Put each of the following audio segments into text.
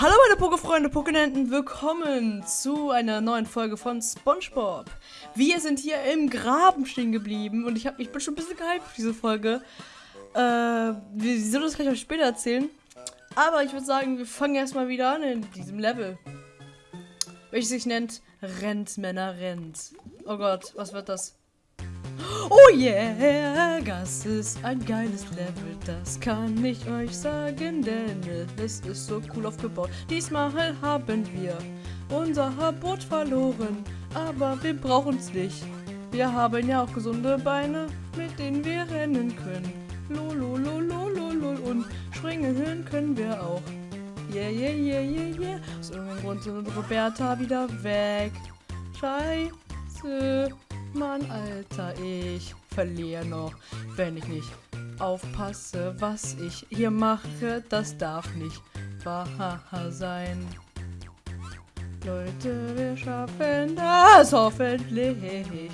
Hallo meine Pokefreunde, Pokenenten, willkommen zu einer neuen Folge von Spongebob. Wir sind hier im Graben stehen geblieben und ich, hab, ich bin schon ein bisschen gehypt für diese Folge. Äh, sollen das gleich auch später erzählen. Aber ich würde sagen, wir fangen erstmal wieder an in diesem Level. Welches sich nennt Rennt, Männer, rennt. Oh Gott, was wird das? Oh yeah, das ist ein geiles Level, das kann ich euch sagen, denn es ist so cool aufgebaut. Diesmal haben wir unser Boot verloren, aber wir brauchen es nicht. Wir haben ja auch gesunde Beine, mit denen wir rennen können. Lolololololol und springen können wir auch. Yeah, yeah, yeah, yeah, yeah. Aus irgendeinem Grund sind Roberta wieder weg. Scheiße. Mann, Alter, ich verliere noch, wenn ich nicht aufpasse, was ich hier mache. Das darf nicht wahr sein. Leute, wir schaffen das hoffentlich.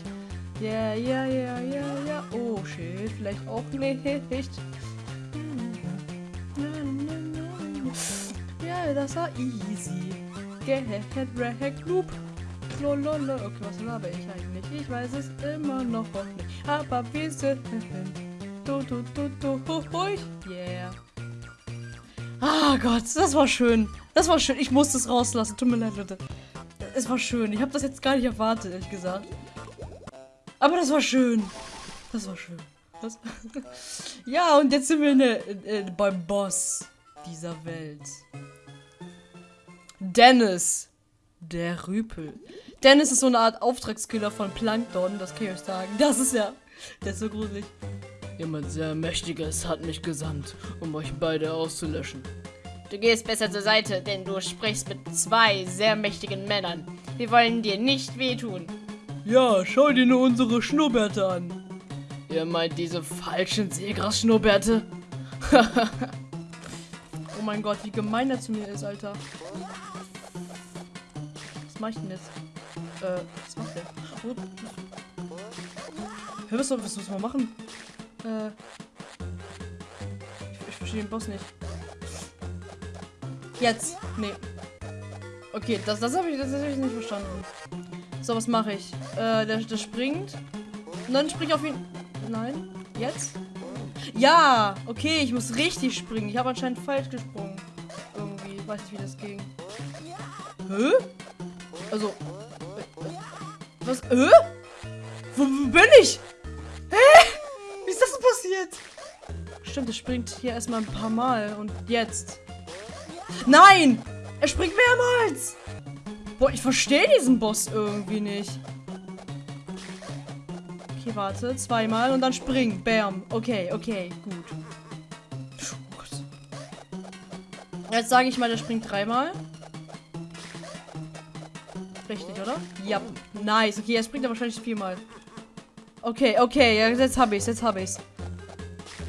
Ja, ja, ja, ja, ja. Oh shit, vielleicht auch nicht. Ja, das war easy. Get wrecked, Loop. Lololo. Okay, was laber ich eigentlich? Ich weiß es immer noch nicht. Aber wir sind. Du, du, du, du, hui. Yeah. Ah Gott, das war schön. Das war schön. Ich musste es rauslassen. Tut mir leid, Leute. Es war schön. Ich habe das jetzt gar nicht erwartet, ehrlich gesagt. Aber das war schön. Das war schön. Das ja, und jetzt sind wir der, äh, beim Boss dieser Welt. Dennis. Der Rüpel. Dennis ist so eine Art Auftragskiller von Plankton, das kann ich euch sagen. Das ist ja, der ist so gruselig. Jemand sehr Mächtiges hat mich gesandt, um euch beide auszulöschen. Du gehst besser zur Seite, denn du sprichst mit zwei sehr mächtigen Männern. Wir wollen dir nicht wehtun. Ja, schau dir nur unsere Schnurrbärte an. Ihr meint diese falschen Seegras-Schnurrbärte? oh mein Gott, wie gemein er zu mir ist, Alter. Was mach ich denn jetzt? Äh, was macht der? Oh. Hör, was, was muss man machen? Äh. Ich, ich verstehe den Boss nicht. Jetzt. Nee. Okay, das, das habe ich, das hab ich nicht verstanden. So, was mache ich? Äh, der, der springt. Und dann springe ich auf ihn. Nein. Jetzt? Ja! Okay, ich muss richtig springen. Ich habe anscheinend falsch gesprungen. Irgendwie. Ich weiß nicht, wie das ging. Hä? Also. Was? Äh? Wo, wo bin ich? Hä? Wie ist das so passiert? Stimmt, er springt hier erstmal ein paar Mal. Und jetzt. Nein! Er springt mehrmals! Boah, ich verstehe diesen Boss irgendwie nicht. Okay, warte. Zweimal und dann springen. Bam. Okay, okay, gut. Jetzt sage ich mal, der springt dreimal. Richtig, oder? Ja. Nice. Okay, er springt er wahrscheinlich viermal. Okay, okay. Ja, jetzt habe ich's. Jetzt habe ich's.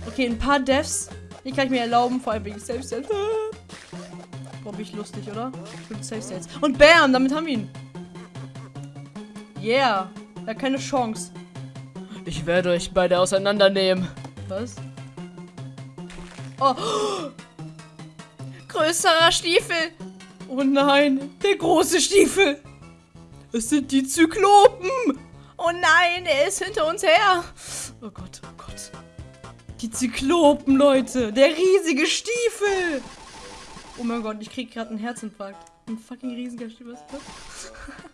Okay, ein paar Deaths. Die kann ich mir erlauben, vor allem wegen Safe States. Boah, bin ich lustig, oder? Für Safe States. Und bam, damit haben wir ihn. Yeah. Er hat keine Chance. Ich werde euch beide auseinandernehmen. Was? Oh. Größerer Stiefel. Oh nein, der große Stiefel. Es sind die Zyklopen! Oh nein, er ist hinter uns her! Oh Gott, oh Gott. Die Zyklopen, Leute! Der riesige Stiefel! Oh mein Gott, ich krieg gerade einen Herzinfarkt. Ein fucking riesiger Stiefel.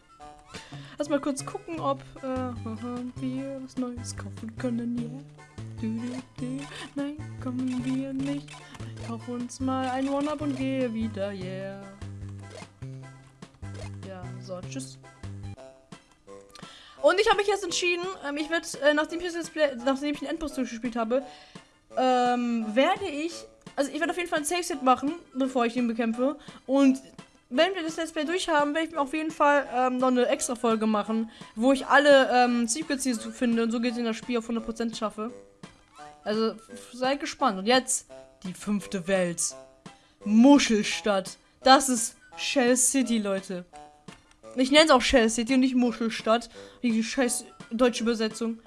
Lass mal kurz gucken, ob äh, wir was Neues kaufen können. Yeah. Nein, kommen wir nicht. Ich kauf uns mal ein One-Up und gehe wieder. Yeah. Ja, so, tschüss. Und ich habe mich jetzt entschieden, ähm, ich werde, äh, nachdem ich das Play, nachdem ich den Endboss durchgespielt habe, ähm, werde ich, also ich werde auf jeden Fall ein Safe-Set machen, bevor ich ihn bekämpfe. Und wenn wir das Let's Play durch haben, werde ich mir auf jeden Fall ähm, noch eine extra Folge machen, wo ich alle ähm, Secrets hier finde und so geht in das Spiel auf 100% schaffe. Also seid gespannt. Und jetzt die fünfte Welt. Muschelstadt. Das ist Shell City, Leute. Ich nenne es auch Shell City und nicht Muschelstadt. Die scheiß deutsche Übersetzung.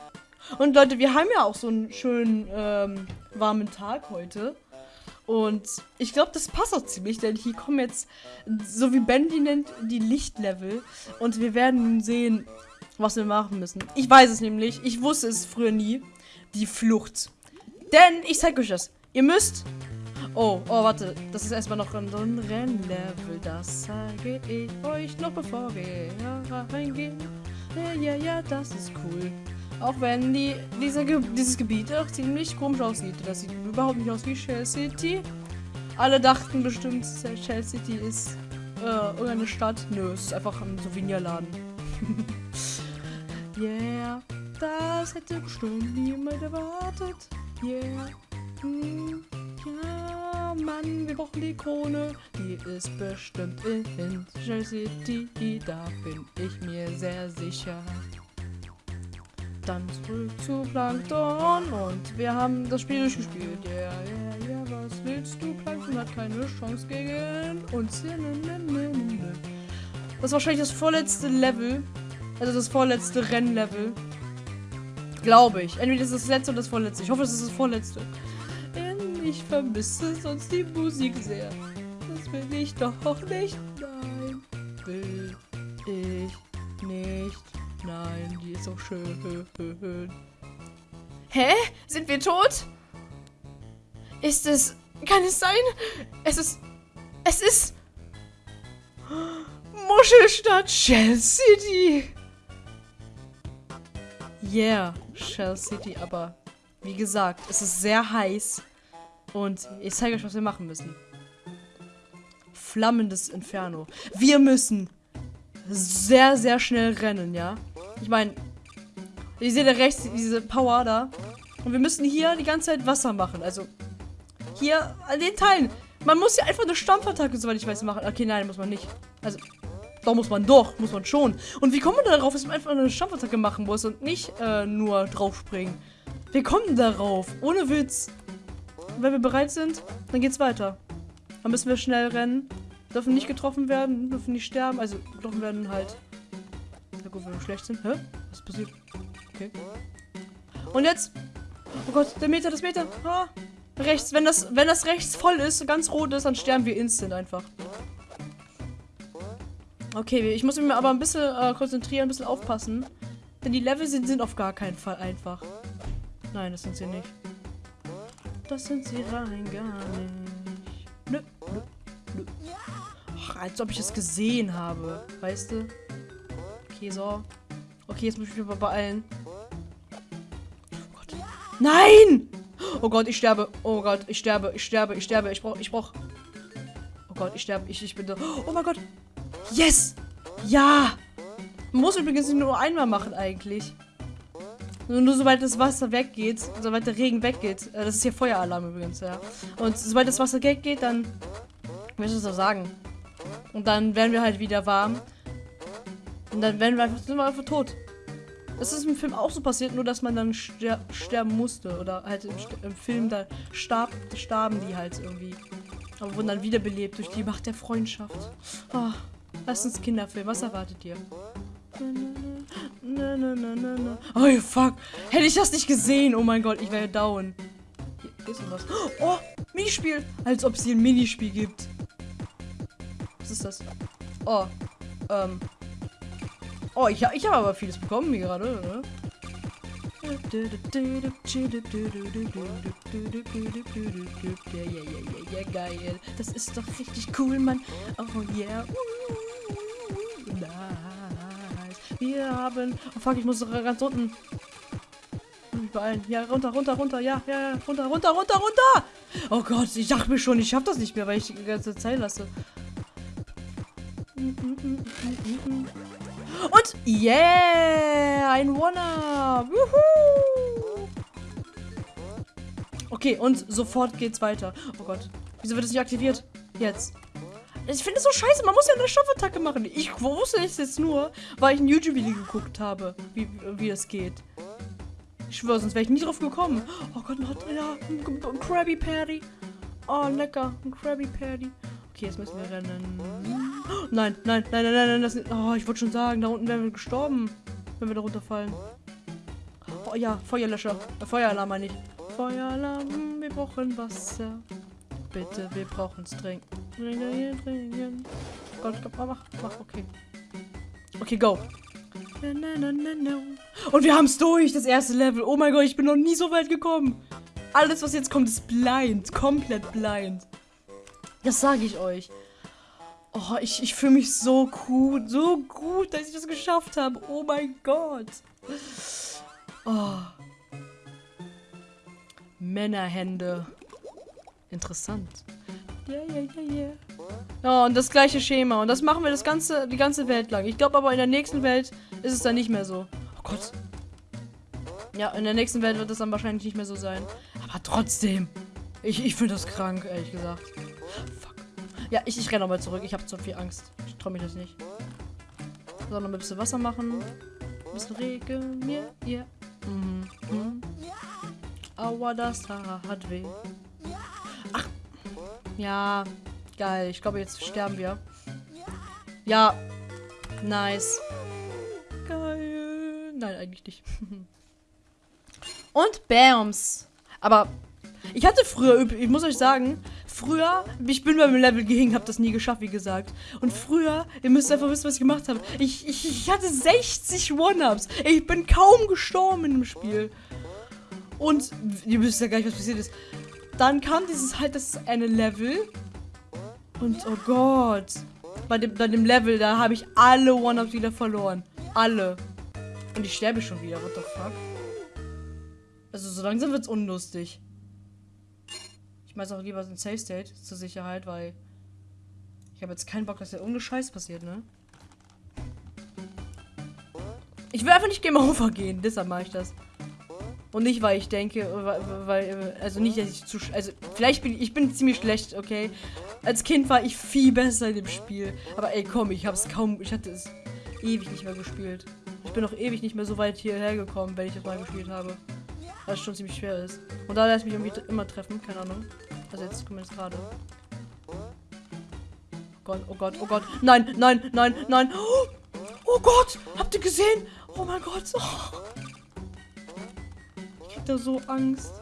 Und Leute, wir haben ja auch so einen schönen ähm, warmen Tag heute. Und ich glaube, das passt auch ziemlich, denn hier kommen jetzt, so wie Ben die nennt, die Lichtlevel. Und wir werden sehen, was wir machen müssen. Ich weiß es nämlich. Ich wusste es früher nie. Die Flucht. Denn, ich zeige euch das. Ihr müsst... Oh, oh, warte. Das ist erstmal noch ein, Rennlevel. Das zeige ich euch noch bevor wir reingehen. Ja, ja, ja, das ist cool. Auch wenn die, diese, dieses Gebiet auch ziemlich komisch aussieht. Das sieht überhaupt nicht aus wie Shell City. Alle dachten bestimmt, Shell City ist äh, irgendeine Stadt. Nö, es ist einfach ein Souvenirladen. yeah, das hätte bestimmt niemand erwartet. Yeah, ja, Mann, wir brauchen die Krone. Die ist bestimmt in Shell City. Da bin ich mir sehr sicher. Dann zurück zu Plankton und wir haben das Spiel durchgespielt. Ja, ja, ja, was willst du? Plankton hat keine Chance gegen uns. Das ist wahrscheinlich das vorletzte Level. Also das vorletzte Rennlevel. Glaube ich. Entweder ist das letzte oder das vorletzte. Ich hoffe, es ist das vorletzte. Ich vermisse sonst die Musik sehr. Das will ich doch nicht. Nein, will ich nicht. Nein, die ist so schön. Hä? Sind wir tot? Ist es... Kann es sein? Es ist... Es ist... Muschelstadt Shell City. Yeah, Shell City, aber wie gesagt, es ist sehr heiß. Und ich zeige euch, was wir machen müssen. Flammendes Inferno. Wir müssen sehr, sehr schnell rennen, ja? Ich meine, ihr seht da rechts diese Power da. Und wir müssen hier die ganze Zeit Wasser machen. Also, hier an den Teilen. Man muss ja einfach eine Stampfattacke, soweit ich weiß, machen. Okay, nein, muss man nicht. Also, doch muss man doch, muss man schon. Und wie kommen wir darauf, dass man einfach eine Stampfattacke machen muss und nicht äh, nur draufspringen? Wir kommen darauf, ohne Witz. Wenn wir bereit sind, dann geht's weiter. Dann müssen wir schnell rennen. Dürfen nicht getroffen werden, dürfen nicht sterben. Also getroffen werden halt gut, wenn wir schlecht sind. Hä? Was passiert? Okay. Und jetzt? Oh Gott, der Meter, das Meter. Ah, rechts. Wenn das, wenn das rechts voll ist, ganz rot ist, dann sterben wir instant einfach. Okay, ich muss mich aber ein bisschen äh, konzentrieren, ein bisschen aufpassen. Denn die Level sind, sind auf gar keinen Fall einfach. Nein, das sind sie nicht. Das sind sie rein gar nicht. Nö, nö, nö. Ach, als ob ich es gesehen habe. Weißt du? Okay, so. Okay, jetzt muss ich mich aber beeilen. Oh Gott. Nein! Oh Gott, ich sterbe. Oh Gott, ich sterbe, ich sterbe, ich sterbe. Ich brauch, ich brauch. Oh Gott, ich sterbe. Ich, ich bin da. Oh mein Gott. Yes! Ja! Man muss übrigens nur einmal machen, eigentlich. Nur, sobald das Wasser weggeht, sobald der Regen weggeht. Äh, das ist hier Feueralarm übrigens, ja. Und sobald das Wasser weggeht, dann. Ich möchte es so sagen. Und dann werden wir halt wieder warm. Und dann werden wir einfach, sind wir einfach tot. Das ist im Film auch so passiert, nur dass man dann ster sterben musste. Oder halt im, im, Film, da starb, starben die halt irgendwie. Aber wurden dann wiederbelebt durch die Macht der Freundschaft. Oh, lass uns Kinderfilm. Was erwartet ihr? Oh, fuck. Hätte ich das nicht gesehen. Oh mein Gott, ich wäre down. Hier ist was. Oh, Minispiel. Als ob es hier ein Minispiel gibt. Was ist das? Oh, ähm, Oh, ich, ich habe aber vieles bekommen hier gerade. Ne? Ja, ja, ja, ja, geil. Das ist doch richtig cool, Mann. Oh, yeah. Nice. Wir haben... Oh, fuck, ich muss ganz unten... Beeilen. Ja, runter, runter, runter. Ja, ja, ja. Runter, runter, runter, runter. Oh Gott, ich dachte mir schon, ich schaff das nicht mehr, weil ich die ganze Zeit lasse. Und yeah, ein One-Up. Okay, und sofort geht's weiter. Oh Gott, wieso wird es nicht aktiviert? Jetzt. Ich finde es so scheiße, man muss ja eine Stoffattacke machen. Ich wusste es jetzt nur, weil ich ein YouTube-Video geguckt habe, wie, wie das geht. Ich schwöre, sonst wäre ich nie drauf gekommen. Oh Gott, noch ja, ein Krabby Patty. Oh, lecker, ein Krabby Patty. Okay, jetzt müssen wir rennen. Nein, nein, nein, nein, nein, nein. Das, oh, ich wollte schon sagen, da unten wären wir gestorben, wenn wir da runterfallen. Oh ja, Feuerlöscher. Äh, Feueralarm meine ich. Feueralarm, wir brauchen Wasser. bitte, wir brauchen es Dringend, dringend. Gott, Gott, mach, mach, okay. Okay, go. Und wir haben es durch, das erste Level. Oh mein Gott, ich bin noch nie so weit gekommen. Alles, was jetzt kommt, ist blind. Komplett blind. Das sage ich euch. Oh, ich, ich fühle mich so gut, so gut, dass ich das geschafft habe. Oh mein Gott. Oh. Männerhände. Interessant. Ja, ja, ja, ja. Ja, und das gleiche Schema. Und das machen wir das ganze, die ganze Welt lang. Ich glaube aber in der nächsten Welt ist es dann nicht mehr so. Oh Gott. Ja, in der nächsten Welt wird es dann wahrscheinlich nicht mehr so sein. Aber trotzdem. Ich, ich finde das krank, ehrlich gesagt. Fuck. Ja, ich, ich renne nochmal zurück. Ich habe zu viel Angst. Ich traue mich das nicht. So, noch ein bisschen Wasser machen. Ein bisschen Regen. Ja, ja. Mhm. mhm. Aua, das hat weh. Ja. Geil. Ich glaube, jetzt sterben wir. Ja. Nice. Geil. Nein, eigentlich nicht. Und Bams. Aber ich hatte früher, ich muss euch sagen, früher, ich bin beim Level gehinkt, habe das nie geschafft, wie gesagt. Und früher, ihr müsst einfach wissen, was ich gemacht habe. Ich, ich, ich hatte 60 One-Ups. Ich bin kaum gestorben dem Spiel. Und ihr wisst ja gar nicht, was passiert ist. Dann kam dieses halt das eine Level. Und oh Gott. Bei dem, bei dem Level, da habe ich alle One-Ups wieder verloren. Alle. Und ich sterbe schon wieder. What the fuck? Also so langsam wird's unlustig. Ich mache auch lieber ein Safe State zur Sicherheit, weil ich habe jetzt keinen Bock, dass irgendeine Scheiß passiert, ne? Ich will einfach nicht Game Over gehen, deshalb mache ich das. Und nicht, weil ich denke, weil, also nicht, dass ich zu, also vielleicht bin ich, bin ziemlich schlecht, okay. Als Kind war ich viel besser in dem Spiel. Aber ey, komm, ich habe es kaum, ich hatte es ewig nicht mehr gespielt. Ich bin auch ewig nicht mehr so weit hierher gekommen, wenn ich das mal gespielt habe. Was schon ziemlich schwer ist. Und da lässt mich irgendwie immer treffen, keine Ahnung. Also jetzt zumindest gerade. Oh Gott, oh Gott, oh Gott. Nein, nein, nein, nein. Oh, oh Gott, habt ihr gesehen? Oh mein Gott. Oh. Da so Angst.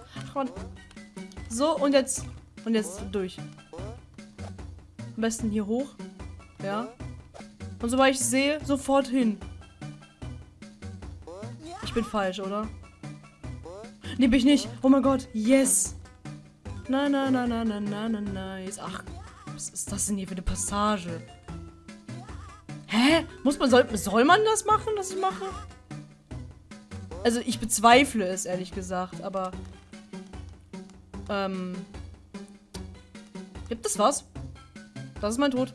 So, und jetzt. Und jetzt durch. Am besten hier hoch. Ja. Und sobald ich sehe, sofort hin. Ich bin falsch, oder? Nee, bin ich nicht. Oh mein Gott. Yes. Na, na, na, na, na, na, na, nice. Ach, was ist das denn hier für eine Passage? Hä? Muss man, soll, soll man das machen, was ich mache? Also, ich bezweifle es, ehrlich gesagt, aber... Ähm... Gibt es was? Das ist mein Tod.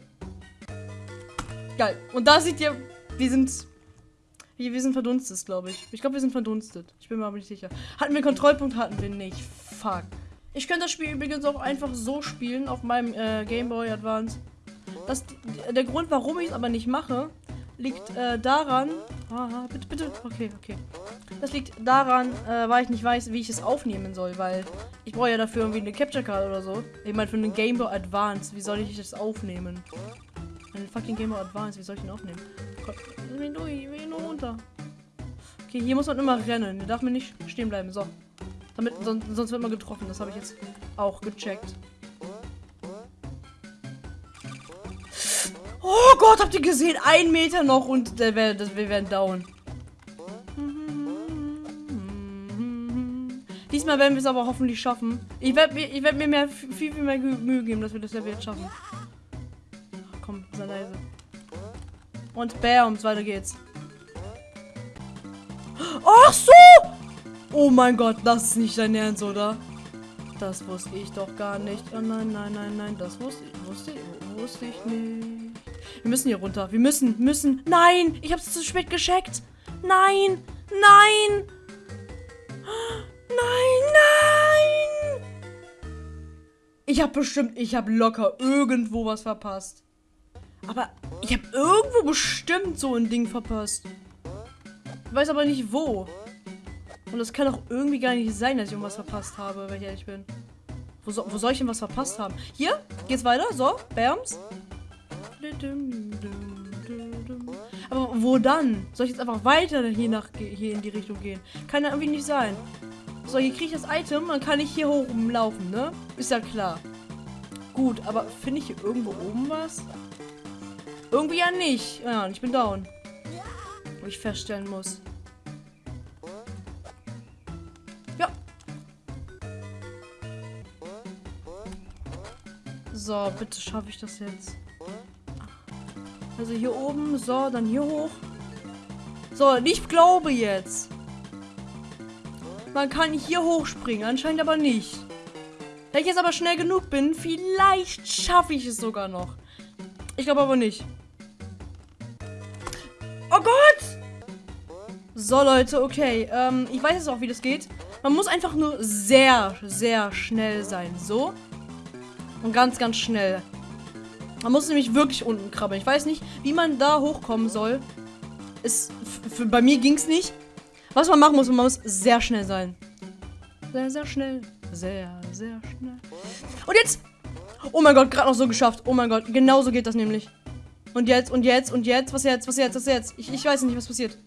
Geil. Und da seht ihr, wir sind wir, wir sind verdunstet, glaube ich. Ich glaube, wir sind verdunstet. Ich bin mir aber nicht sicher. Hatten wir Kontrollpunkt? Hatten wir nicht. Fuck. Ich könnte das Spiel übrigens auch einfach so spielen auf meinem äh, Game Boy Advance. Das, der Grund, warum ich es aber nicht mache, liegt äh, daran. Aha, bitte, bitte. Okay, okay. Das liegt daran, äh, weil ich nicht weiß, wie ich es aufnehmen soll, weil ich brauche ja dafür irgendwie eine Capture Card oder so. Ich meine, für einen Game Boy Advance, wie soll ich das aufnehmen? Einen fucking Game Boy Advance, wie soll ich den aufnehmen? Nur, ich will nur runter. Okay, hier muss man immer rennen. Hier darf man nicht stehen bleiben. So. Damit, sonst, sonst wird man getroffen. Das habe ich jetzt auch gecheckt. Oh Gott, habt ihr gesehen? Ein Meter noch und das, wir werden down. Diesmal werden wir es aber hoffentlich schaffen. Ich werde ich werd mir mehr, viel, viel mehr Mühe geben, dass wir das Level jetzt schaffen. Komm, sei leise. Und bams, weiter geht's. Ach so! Oh mein Gott, das ist nicht dein Ernst, oder? Das wusste ich doch gar nicht. Oh nein, nein, nein, nein, das wusste ich, wusste wusste ich nicht. Wir müssen hier runter. Wir müssen, müssen. Nein, ich hab's zu spät gescheckt. Nein, nein. Nein, nein. Ich habe bestimmt, ich habe locker irgendwo was verpasst. Aber ich habe irgendwo bestimmt so ein Ding verpasst. Ich weiß aber nicht wo. Und das kann auch irgendwie gar nicht sein, dass ich irgendwas verpasst habe, wenn ich ehrlich bin. Wo, so, wo soll ich denn was verpasst haben? Hier? Geht's weiter? So, Bams. Aber wo dann? Soll ich jetzt einfach weiter hier, nach, hier in die Richtung gehen? Kann ja irgendwie nicht sein. So, hier kriege ich das Item, dann kann ich hier hoch rumlaufen, ne? Ist ja klar. gut, aber finde ich hier irgendwo oben was? Irgendwie ja nicht. Ja, und ich bin down. Wo ich feststellen muss. Ja. So, bitte schaffe ich das jetzt. Also hier oben, so, dann hier hoch. So, ich glaube jetzt. Man kann hier hochspringen, anscheinend aber nicht. Wenn ich jetzt aber schnell genug bin, vielleicht schaffe ich es sogar noch. Ich glaube aber nicht. Oh Gott! So, Leute, okay. Ähm, ich weiß jetzt auch, wie das geht. Man muss einfach nur sehr, sehr schnell sein. So. Und ganz, ganz schnell. Man muss nämlich wirklich unten krabbeln. Ich weiß nicht, wie man da hochkommen soll. Ist, bei mir ging es nicht. Was man machen muss, man muss sehr schnell sein. Sehr, sehr schnell. Sehr, sehr schnell. Und jetzt! Oh mein Gott, gerade noch so geschafft. Oh mein Gott, genau so geht das nämlich. Und jetzt, und jetzt, und jetzt, was jetzt, was jetzt, was jetzt? Ich, ich weiß nicht, was passiert.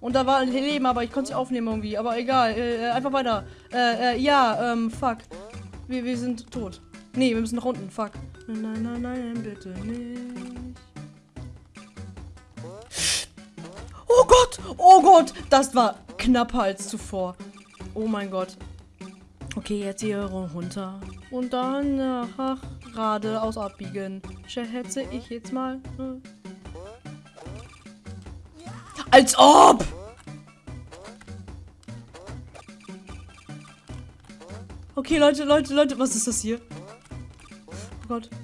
Und da war ein Leben, aber ich konnte es aufnehmen irgendwie. Aber egal, äh, äh, einfach weiter. Äh, äh, ja, ähm, fuck. Wir, wir sind tot. Nee, wir müssen nach unten, fuck. Nein, nein, nein, bitte nicht. Oh Gott, oh Gott, das war knapper als zuvor. Oh mein Gott. Okay, jetzt hier runter. Und dann ach, geradeaus abbiegen. Schätze ich jetzt mal. Hm. Als ob! Okay, Leute, Leute, Leute, was ist das hier? Gott.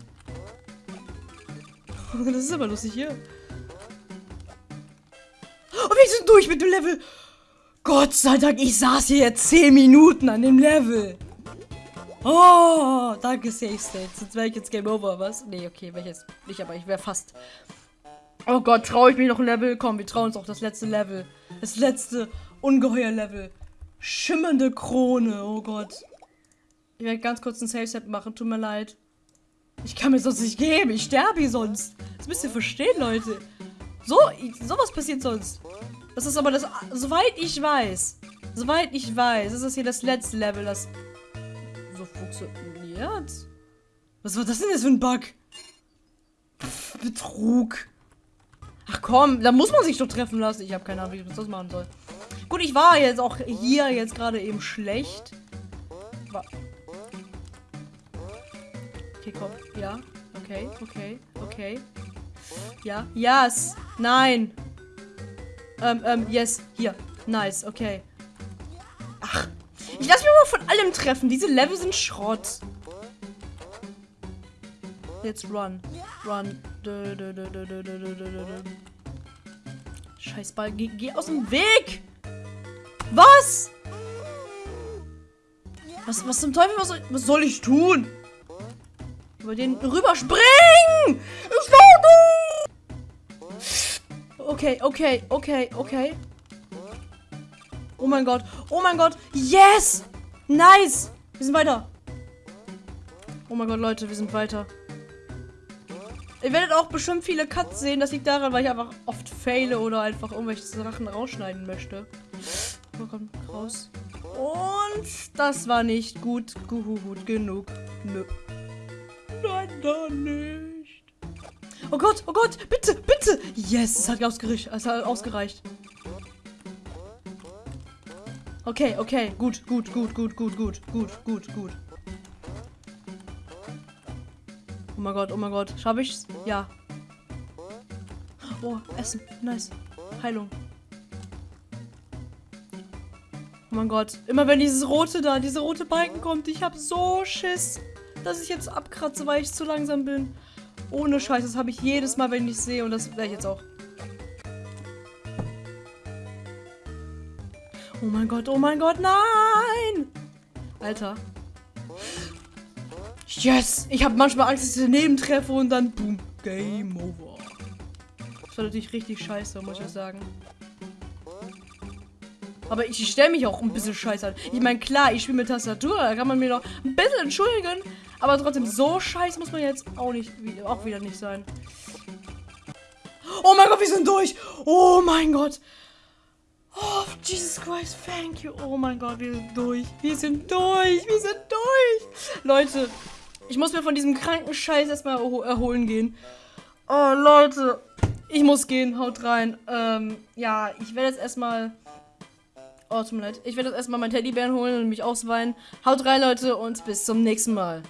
Das ist aber lustig hier. Oh, wir sind durch mit dem Level. Gott sei Dank, ich saß hier jetzt 10 Minuten an dem Level. Oh, danke Safe State. Sonst wäre ich jetzt Game Over, was? Nee, okay, wäre ich jetzt nicht, aber ich wäre fast. Oh Gott, traue ich mich noch ein Level? Komm, wir trauen uns auch das letzte Level. Das letzte Ungeheuer-Level. Schimmernde Krone, oh Gott. Ich werde ganz kurz ein Safe-Set machen, tut mir leid. Ich kann mir sonst nicht geben, ich sterbe hier sonst. Das müsst ihr verstehen, Leute. So, sowas passiert sonst. Das ist aber das, soweit ich weiß, soweit ich weiß, ist das hier das letzte Level, das so funktioniert. Was war das denn jetzt für ein Bug? Pff, Betrug. Ach komm, da muss man sich doch treffen lassen. Ich habe keine Ahnung, wie ich das machen soll. Gut, ich war jetzt auch hier jetzt gerade eben schlecht. War okay, komm. Ja. Okay, okay, okay. Ja. Yes. Nein. Ähm, ähm, yes. Hier. Nice. Okay. Ach. Ich lasse mich mal von allem treffen. Diese Level sind Schrott. Jetzt run. Run. Scheiß Ball. Geh, geh aus dem Weg. Was? Was, was zum Teufel? Was soll, was soll ich tun? Über den rüberspringen! Okay, okay, okay, okay. Oh mein Gott. Oh mein Gott. Yes! Nice! Wir sind weiter. Oh mein Gott, Leute, wir sind weiter. Ihr werdet auch bestimmt viele Cuts sehen. Das liegt daran, weil ich einfach oft faile oder einfach irgendwelche Sachen rausschneiden möchte. Oh, komm, raus. Und das war nicht gut, gut genug. Nö. Dann nicht. Oh Gott, oh Gott, bitte, bitte. Yes, es hat ausgereicht. Es hat ausgereicht. Okay, okay, gut, gut, gut, gut, gut, gut, gut, gut, gut. Oh mein Gott, oh mein Gott. Schaffe ich's? Ja. Oh, Essen. Nice. Heilung. Oh mein Gott. Immer wenn dieses rote da, diese rote Balken kommt, ich habe so Schiss, dass ich jetzt abkratze, weil ich zu langsam bin. Ohne Scheiß, das habe ich jedes Mal, wenn ich sehe und das werde ich jetzt auch. Oh mein Gott, oh mein Gott, nein! Alter. Yes! Ich habe manchmal Angst, dass ich daneben treffe und dann boom, Game Over. Das war natürlich richtig scheiße, muss ich sagen. Aber ich stelle mich auch ein bisschen scheiße an. Ich meine, klar, ich spiele mit Tastatur, da kann man mir doch ein bisschen entschuldigen. Aber trotzdem, so scheiße muss man jetzt auch nicht auch wieder nicht sein. Oh mein Gott, wir sind durch! Oh mein Gott! Oh, Jesus Christ, thank you. Oh mein Gott, wir sind durch. Wir sind durch. Wir sind durch. Leute, Ich muss mir von diesem kranken Scheiß erstmal erho erholen gehen. Oh, Leute. Ich muss gehen. Haut rein. Ähm, ja, ich werde jetzt erstmal. Oh, tut mir leid. Ich werde jetzt erstmal meinen Teddybären holen und mich ausweinen. Haut rein, Leute, und bis zum nächsten Mal.